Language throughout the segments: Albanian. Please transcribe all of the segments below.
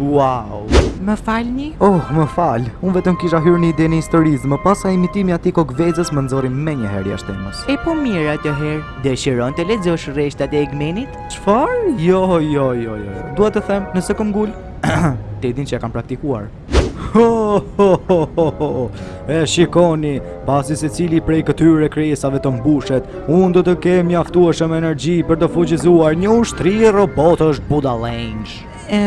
Wow. Më falni? Oh, më fal. Unë vetëm kisha hyrë në idenë e historisë, më pas imitimi i atij kokëvezës më nxori menjëherë jashtë temës. E po mirë atëherë. Dëshiron të lexosh rreshtat e Egmenit? Çfarë? Jo, jo, jo, jo. Dua të them, nëse këmbul, Ti e di që e kam praktikuar Ho ho ho ho ho E shikoni Pasi secili prej këtyre krijesave të mbushet Unë do të kem mjaftueshëm energji për të fuqizuar një ushtri robotësh budalenjsh E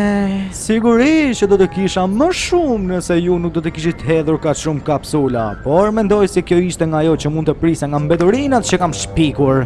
sigurisht që do të kisha më shumë nëse ju nuk do të kishit hedhur kaq shumë kapsula Por mendoj se kjo ishte nga ajo që mund të prisja nga mbeturinat që kam shpikur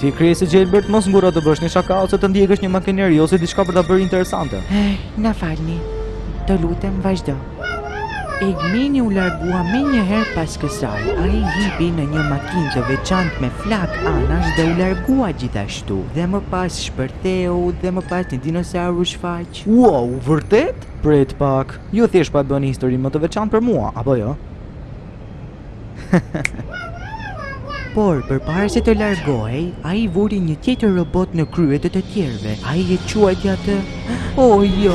Ti krijesë e gjelbërt, mos ngurro të bësh një shaka ose të ndjekësh një makineri ose diçka për ta bërë interesante. Ej, na falni. Të lutem vazhdo. Egmeni u largua menjëherë pas kësaj. Ai hipi në një makinë të veçantë me flakë anash dhe u largua gjithashtu. Dhe më pas shpërtheu dhe më pas një dinosaur u shfaq. Wow, vërtet? Prit pak, ju thjesht po e bëni historinë më të veçantë për mua, apo jo? Por, përpara se të largohej, ai vuri një tjetër robot në krye të të tjerëve. Ai e quajti atë... O, oh, jo!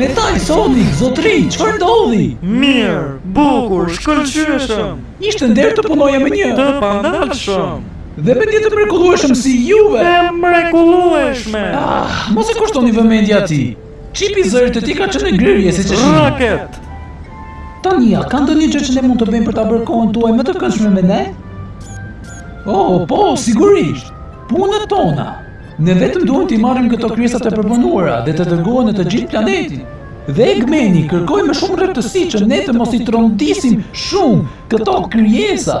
Metal Sonic, zotëri, çfarë ndodhi? Mirë, bukur, shkëlqyeshëm! Ishte nder të punoja me një... Të pandalshëm! Dhe mendje të mrekullueshëm si juve! Të mrekullueshme! Ah, mos i kushtoni vëmendje atij! Çipi i zërit të tij ka qenë në blerje siç e shihni. Raket! Tani, a ka ndonjë gjë që ne mund të bëjmë për ta bërë kohën tuaj më të këndshme me ne? Oh, po, sigurisht! Punët tona! Ne vetëm duhet t'i marrim këto krijesa të përpunuara dhe të dërgohen në të gjithë planetin. Dhe Egmeni kërkoi me shumë rreptësi që ne të mos i trondisim shumë këto krijesa.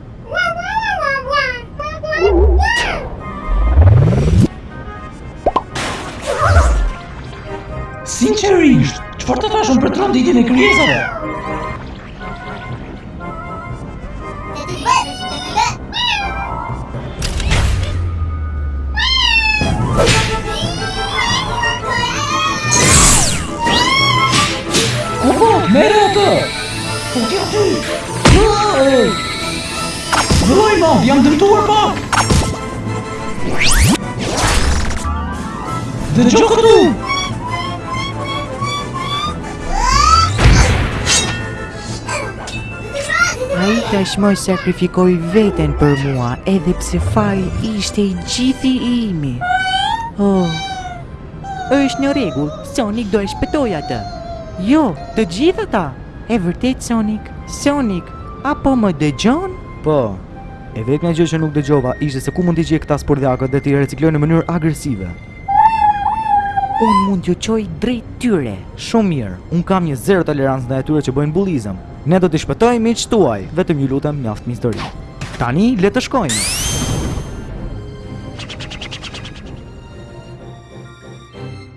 Sinqerisht, çfarë të thashë unë për tronditjen e krijesave? Merre atë! Fute aty! Vroj mo, jam dëmtuar pak! Dëgjo këtu! Ai tashmë sakrifikoi veten për mua edhe pse faji ishte i gjithi imi. Oh, është në rregull, Sonic do e shpëtojë atë. Jo, të gjithë ata! E vërtetë Sonik? Sonik, a po më dëgjon? Po. E vetmja gjë që nuk dëgjova ishte se ku mund t'i gjej këta spurdhjakët dhe t'i ricikloj në mënyrë agresive. Unë mund t'ju çoj drejt tyre. Shumë mirë. Unë kam një zero tolerancë ndaj atyre që bëjnë bullizëm. Ne do t'i shpëtojmë miqtë tuaj. Vetëm ju lutem mjaft me histori. Tani le të shkojmë.